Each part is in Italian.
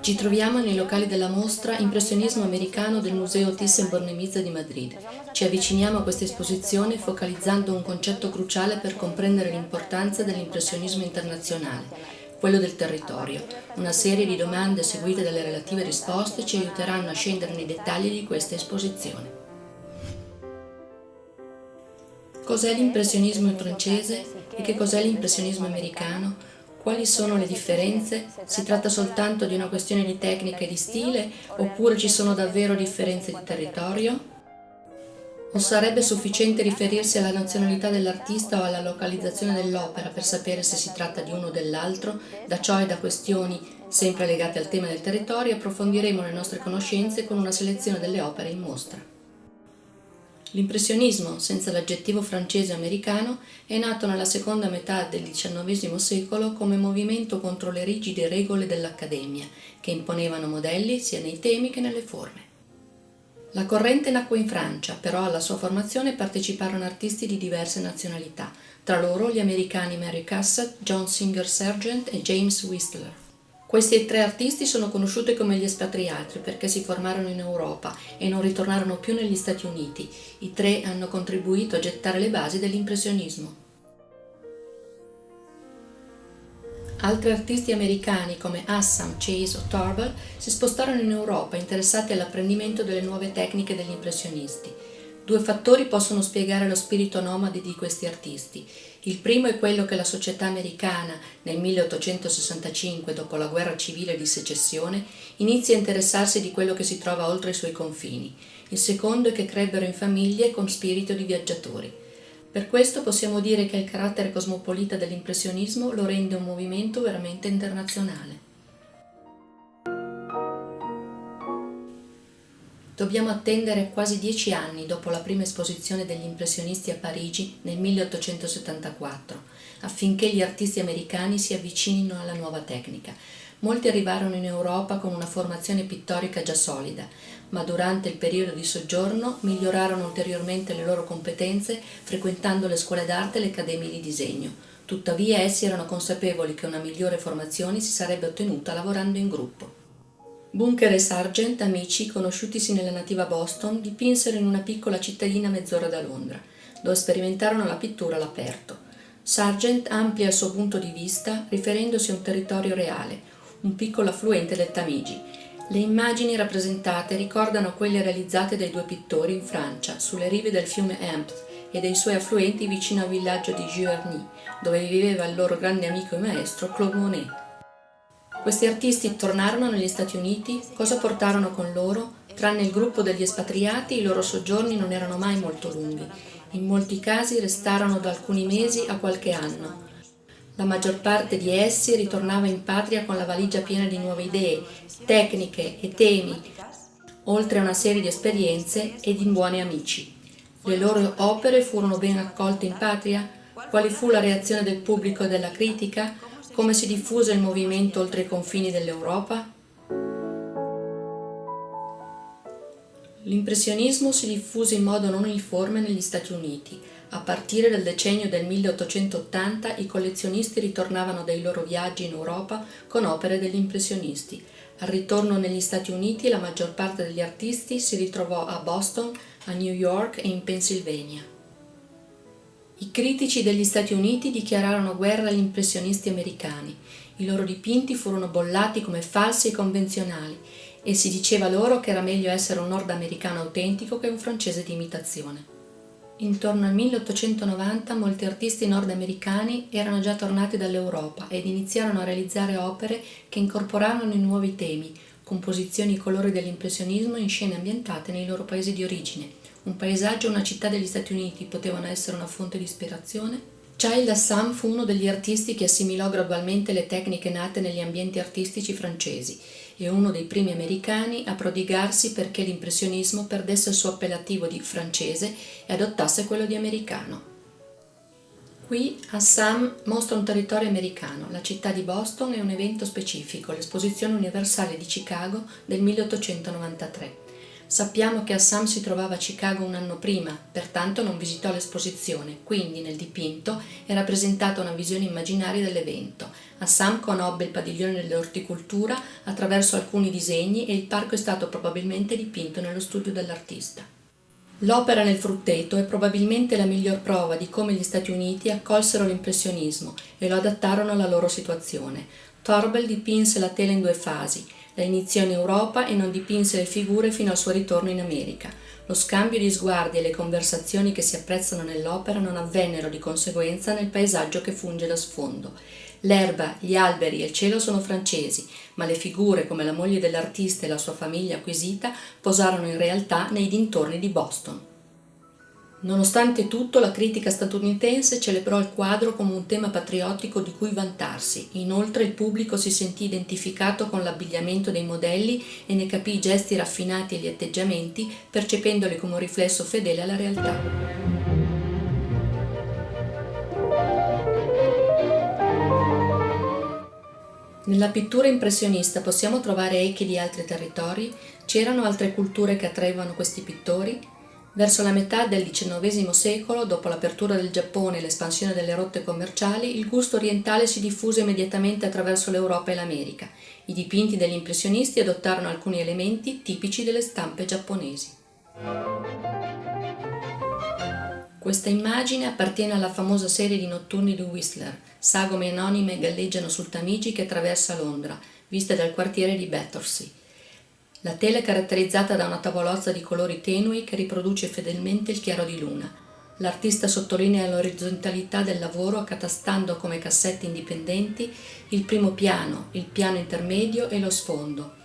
Ci troviamo nei locali della mostra Impressionismo americano del Museo Thyssen-Bornemisza di Madrid. Ci avviciniamo a questa esposizione focalizzando un concetto cruciale per comprendere l'importanza dell'impressionismo internazionale, quello del territorio. Una serie di domande seguite dalle relative risposte ci aiuteranno a scendere nei dettagli di questa esposizione. Cos'è l'impressionismo francese e che cos'è l'impressionismo americano? Quali sono le differenze? Si tratta soltanto di una questione di tecnica e di stile oppure ci sono davvero differenze di territorio? O sarebbe sufficiente riferirsi alla nazionalità dell'artista o alla localizzazione dell'opera per sapere se si tratta di uno o dell'altro? Da ciò e da questioni sempre legate al tema del territorio approfondiremo le nostre conoscenze con una selezione delle opere in mostra. L'impressionismo, senza l'aggettivo francese o americano, è nato nella seconda metà del XIX secolo come movimento contro le rigide regole dell'Accademia, che imponevano modelli sia nei temi che nelle forme. La corrente nacque in Francia, però alla sua formazione parteciparono artisti di diverse nazionalità, tra loro gli americani Mary Cassatt, John Singer Sargent e James Whistler. Questi tre artisti sono conosciuti come gli espatriati perché si formarono in Europa e non ritornarono più negli Stati Uniti. I tre hanno contribuito a gettare le basi dell'impressionismo. Altri artisti americani come Assam, Chase o Torvald si spostarono in Europa interessati all'apprendimento delle nuove tecniche degli impressionisti. Due fattori possono spiegare lo spirito nomade di questi artisti. Il primo è quello che la società americana, nel 1865, dopo la guerra civile di secessione, inizia a interessarsi di quello che si trova oltre i suoi confini. Il secondo è che crebbero in famiglie con spirito di viaggiatori. Per questo possiamo dire che il carattere cosmopolita dell'impressionismo lo rende un movimento veramente internazionale. Dobbiamo attendere quasi dieci anni dopo la prima esposizione degli impressionisti a Parigi nel 1874 affinché gli artisti americani si avvicinino alla nuova tecnica. Molti arrivarono in Europa con una formazione pittorica già solida, ma durante il periodo di soggiorno migliorarono ulteriormente le loro competenze frequentando le scuole d'arte e le accademie di disegno. Tuttavia essi erano consapevoli che una migliore formazione si sarebbe ottenuta lavorando in gruppo. Bunker e Sargent, amici, conosciutisi nella nativa Boston, dipinsero in una piccola cittadina mezz'ora da Londra, dove sperimentarono la pittura all'aperto. Sargent amplia il suo punto di vista riferendosi a un territorio reale, un piccolo affluente del Tamigi. Le immagini rappresentate ricordano quelle realizzate dai due pittori in Francia, sulle rive del fiume Ems e dei suoi affluenti vicino al villaggio di Giverny, dove viveva il loro grande amico e maestro Claude Monet. Questi artisti tornarono negli Stati Uniti, cosa portarono con loro? Tranne il gruppo degli espatriati, i loro soggiorni non erano mai molto lunghi. In molti casi restarono da alcuni mesi a qualche anno. La maggior parte di essi ritornava in patria con la valigia piena di nuove idee, tecniche e temi, oltre a una serie di esperienze e di buoni amici. Le loro opere furono ben accolte in patria? Quali fu la reazione del pubblico e della critica? Come si diffuse il movimento oltre i confini dell'Europa? L'impressionismo si diffuse in modo non uniforme negli Stati Uniti. A partire dal decennio del 1880 i collezionisti ritornavano dai loro viaggi in Europa con opere degli impressionisti. Al ritorno negli Stati Uniti la maggior parte degli artisti si ritrovò a Boston, a New York e in Pennsylvania. I critici degli Stati Uniti dichiararono guerra agli impressionisti americani. I loro dipinti furono bollati come falsi e convenzionali e si diceva loro che era meglio essere un nordamericano autentico che un francese di imitazione. Intorno al 1890 molti artisti nordamericani erano già tornati dall'Europa ed iniziarono a realizzare opere che incorporavano i nuovi temi, composizioni e colori dell'impressionismo in scene ambientate nei loro paesi di origine, un paesaggio o una città degli Stati Uniti potevano essere una fonte di ispirazione? Child Assam fu uno degli artisti che assimilò gradualmente le tecniche nate negli ambienti artistici francesi e uno dei primi americani a prodigarsi perché l'impressionismo perdesse il suo appellativo di francese e adottasse quello di americano. Qui Assam mostra un territorio americano, la città di Boston e un evento specifico, l'esposizione universale di Chicago del 1893. Sappiamo che Assam si trovava a Chicago un anno prima, pertanto non visitò l'esposizione, quindi nel dipinto è rappresentata una visione immaginaria dell'evento. Assam conobbe il padiglione dell'orticoltura attraverso alcuni disegni e il parco è stato probabilmente dipinto nello studio dell'artista. L'opera nel frutteto è probabilmente la miglior prova di come gli Stati Uniti accolsero l'impressionismo e lo adattarono alla loro situazione. Torbel dipinse la tela in due fasi, la iniziò in Europa e non dipinse le figure fino al suo ritorno in America. Lo scambio di sguardi e le conversazioni che si apprezzano nell'opera non avvennero di conseguenza nel paesaggio che funge da sfondo. L'erba, gli alberi e il cielo sono francesi, ma le figure come la moglie dell'artista e la sua famiglia acquisita posarono in realtà nei dintorni di Boston. Nonostante tutto, la critica statunitense celebrò il quadro come un tema patriottico di cui vantarsi. Inoltre il pubblico si sentì identificato con l'abbigliamento dei modelli e ne capì i gesti raffinati e gli atteggiamenti, percependoli come un riflesso fedele alla realtà. Nella pittura impressionista possiamo trovare echi di altri territori? C'erano altre culture che attraevano questi pittori? Verso la metà del XIX secolo, dopo l'apertura del Giappone e l'espansione delle rotte commerciali, il gusto orientale si diffuse immediatamente attraverso l'Europa e l'America. I dipinti degli impressionisti adottarono alcuni elementi tipici delle stampe giapponesi. Questa immagine appartiene alla famosa serie di notturni di Whistler, sagome anonime galleggiano sul Tamigi che attraversa Londra, viste dal quartiere di Battersea. La tela è caratterizzata da una tavolozza di colori tenui che riproduce fedelmente il chiaro di luna. L'artista sottolinea l'orizzontalità del lavoro accatastando come cassetti indipendenti il primo piano, il piano intermedio e lo sfondo,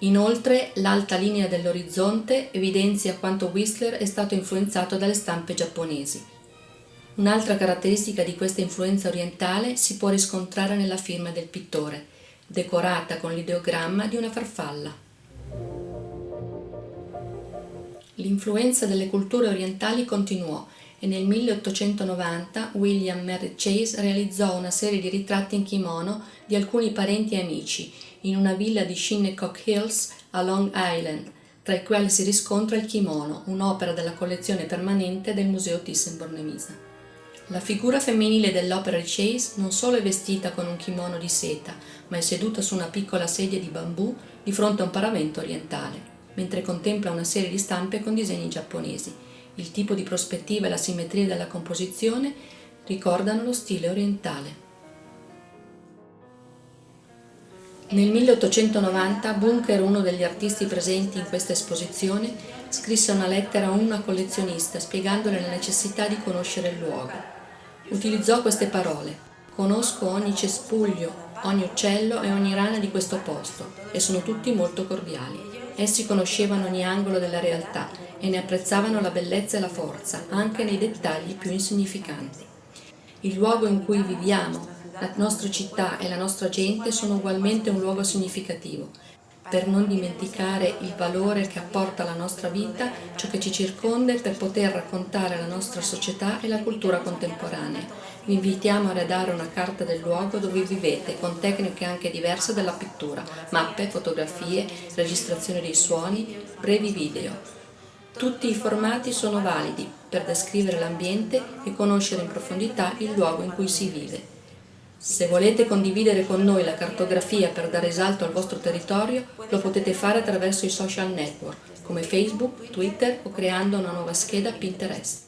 Inoltre l'alta linea dell'orizzonte evidenzia quanto Whistler è stato influenzato dalle stampe giapponesi. Un'altra caratteristica di questa influenza orientale si può riscontrare nella firma del pittore, decorata con l'ideogramma di una farfalla. L'influenza delle culture orientali continuò e nel 1890 William Merritt Chase realizzò una serie di ritratti in kimono di alcuni parenti e amici in una villa di Shinnecock Hills a Long Island, tra i quali si riscontra il kimono, un'opera della collezione permanente del Museo Thyssen-Bornemisza. La figura femminile dell'opera di Chase non solo è vestita con un kimono di seta, ma è seduta su una piccola sedia di bambù di fronte a un paravento orientale, mentre contempla una serie di stampe con disegni giapponesi. Il tipo di prospettiva e la simmetria della composizione ricordano lo stile orientale. Nel 1890 Bunker, uno degli artisti presenti in questa esposizione, scrisse una lettera a una collezionista spiegandole la necessità di conoscere il luogo. Utilizzò queste parole Conosco ogni cespuglio, ogni uccello e ogni rana di questo posto e sono tutti molto cordiali. Essi conoscevano ogni angolo della realtà e ne apprezzavano la bellezza e la forza, anche nei dettagli più insignificanti. Il luogo in cui viviamo, la nostra città e la nostra gente sono ugualmente un luogo significativo, per non dimenticare il valore che apporta alla nostra vita ciò che ci circonda e per poter raccontare la nostra società e la cultura contemporanea. Vi invitiamo a redare una carta del luogo dove vivete con tecniche anche diverse dalla pittura, mappe, fotografie, registrazione dei suoni, brevi video. Tutti i formati sono validi per descrivere l'ambiente e conoscere in profondità il luogo in cui si vive. Se volete condividere con noi la cartografia per dare risalto al vostro territorio, lo potete fare attraverso i social network come Facebook, Twitter o creando una nuova scheda Pinterest.